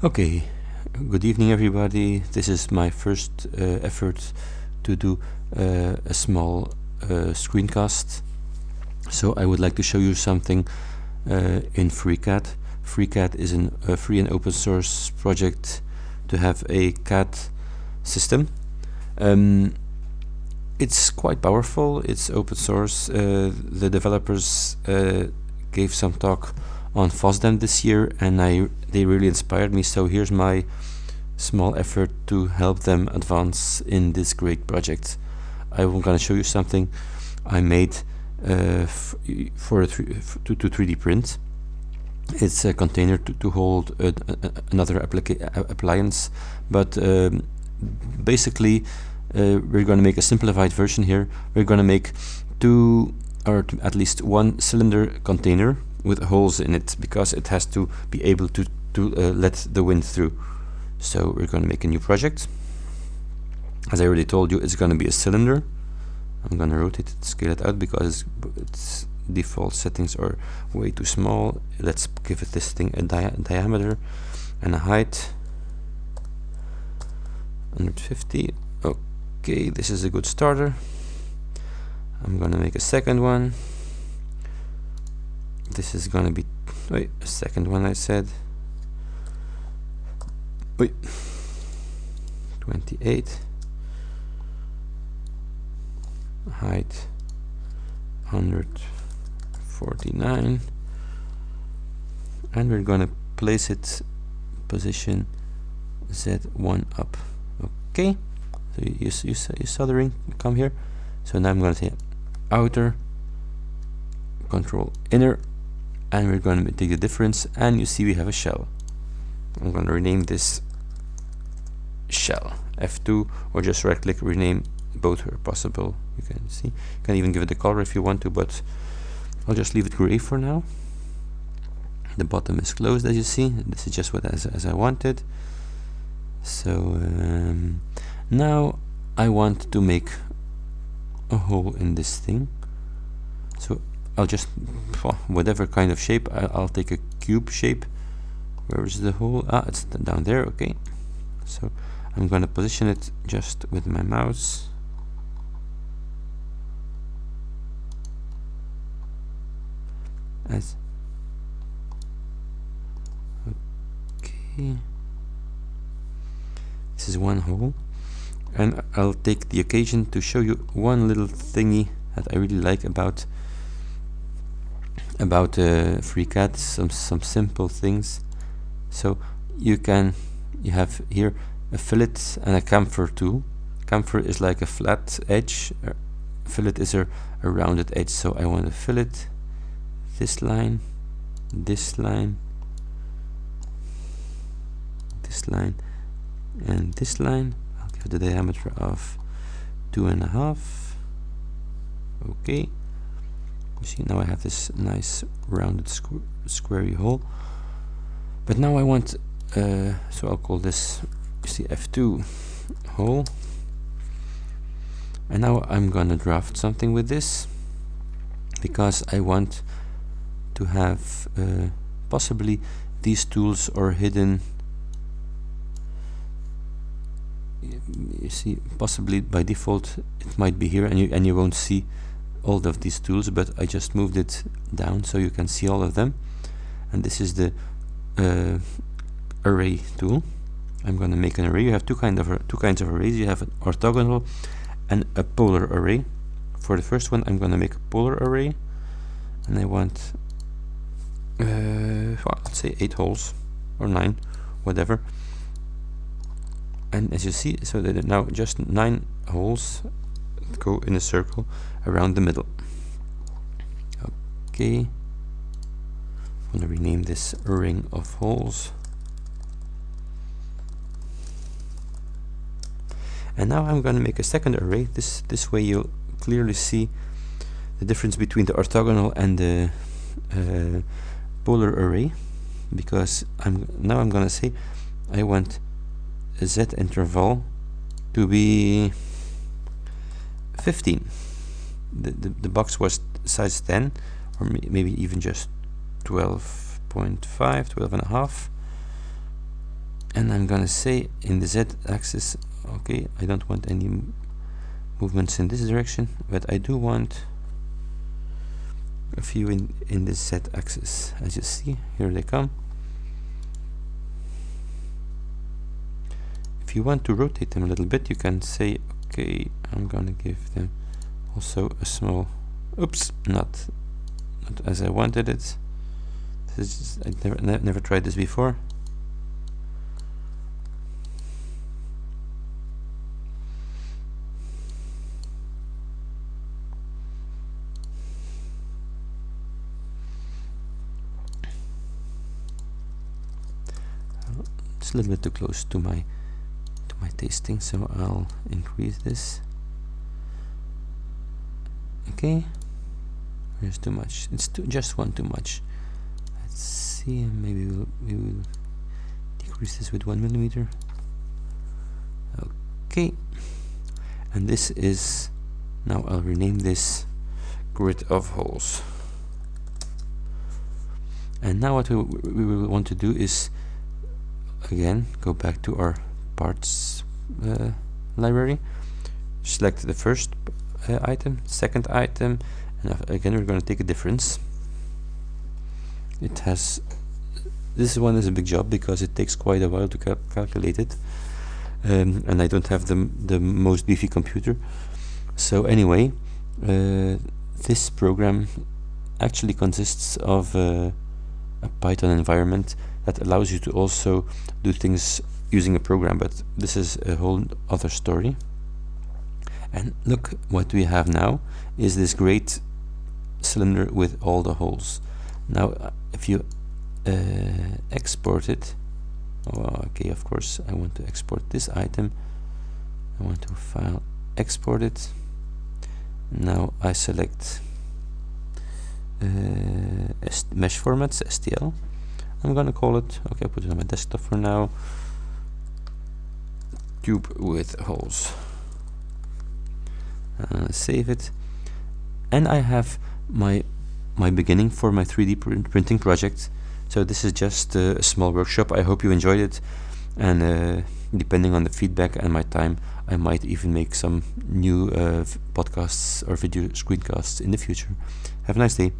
Okay, good evening everybody. This is my first uh, effort to do uh, a small uh, screencast. So I would like to show you something uh, in FreeCAD. FreeCAD is an, a free and open source project to have a CAD system. Um, it's quite powerful, it's open source. Uh, the developers uh, gave some talk on FOSDEM this year and I they really inspired me so here's my small effort to help them advance in this great project. I'm gonna show you something I made uh, for a to, to 3D print. It's a container to, to hold another appliance but um, basically uh, we're going to make a simplified version here. We're going to make two or at least one cylinder container with holes in it because it has to be able to, to uh, let the wind through. So we're going to make a new project. As I already told you, it's going to be a cylinder. I'm going to rotate it, scale it out because its default settings are way too small. Let's give it this thing a dia diameter and a height 150. Okay, this is a good starter. I'm gonna make a second one this is gonna be wait a second one I said. Wait 28 height 149 and we're gonna place it position Z1 up. Okay. So you, you, you, you saw the ring come here. So now I'm gonna say outer control inner and we're going to take the difference and you see we have a shell. I'm going to rename this shell F2 or just right click rename both are possible. You can see you can even give it a color if you want to but I'll just leave it gray for now. The bottom is closed as you see. This is just what as, as I wanted. So um, now I want to make a hole in this thing. So I'll just whatever kind of shape I'll, take a cube shape. Where is the hole? Ah it's down there okay. So I'm going to position it just with my mouse. As okay. This is one hole. And I'll take the occasion to show you one little thingy that I really like about about uh, FreeCAD, some some simple things. So you can you have here a fillet and a chamfer tool. Chamfer is like a flat edge. Fillet is a, a rounded edge. So I want to fillet this line, this line, this line, and this line. I'll give the diameter of two and a half. Okay you see now I have this nice rounded squ squarey hole. But now I want uh, so I'll call this you see F2 hole. And now I'm gonna draft something with this because I want to have uh, possibly these tools are hidden. You see possibly by default it might be here and you and you won't see all of these tools but I just moved it down so you can see all of them. And this is the uh, array tool. I'm going to make an array. You have two kind of two kinds of arrays. You have an orthogonal and a polar array. For the first one I'm going to make a polar array. And I want uh, well, let's say eight holes or nine whatever. And as you see so that now just nine holes go in a circle around the middle. Okay. I'm going to rename this ring of holes. And now I'm going to make a second array. This this way you'll clearly see the difference between the orthogonal and the uh, polar array because I'm now I'm gonna say I want a z interval to be 15 the, the, the box was size 10 or maybe even just 12.5 12 and a half. And I'm gonna say in the Z axis okay I don't want any movements in this direction but I do want a few in in the Z axis. As you see here they come. If you want to rotate them a little bit you can say okay I'm gonna give them also a small oops not not as I wanted it. This is I never ne never tried this before. It's a little bit too close to my tasting so I'll increase this. Okay. There's too much. It's too, just one too much. Let's see maybe we'll, we will decrease this with one millimeter. Okay. And this is now I'll rename this grid of holes. And now what we, we will want to do is again go back to our parts uh, library. Select the first uh, item second item and again we're going to take a difference. It has this one is a big job because it takes quite a while to cal calculate it um, and I don't have the, the most beefy computer. So anyway uh, this program actually consists of uh, a Python environment that allows you to also do things using a program but this is a whole other story. And look what we have now is this great cylinder with all the holes. Now uh, if you uh, export it oh, okay of course I want to export this item. I want to file export it. Now I select uh, mesh formats STL I'm gonna call it okay I put it on my desktop for now tube with holes. Uh, save it. And I have my my beginning for my 3D print printing project. So this is just uh, a small workshop. I hope you enjoyed it. And uh, depending on the feedback and my time I might even make some new uh, podcasts or video screencasts in the future. Have a nice day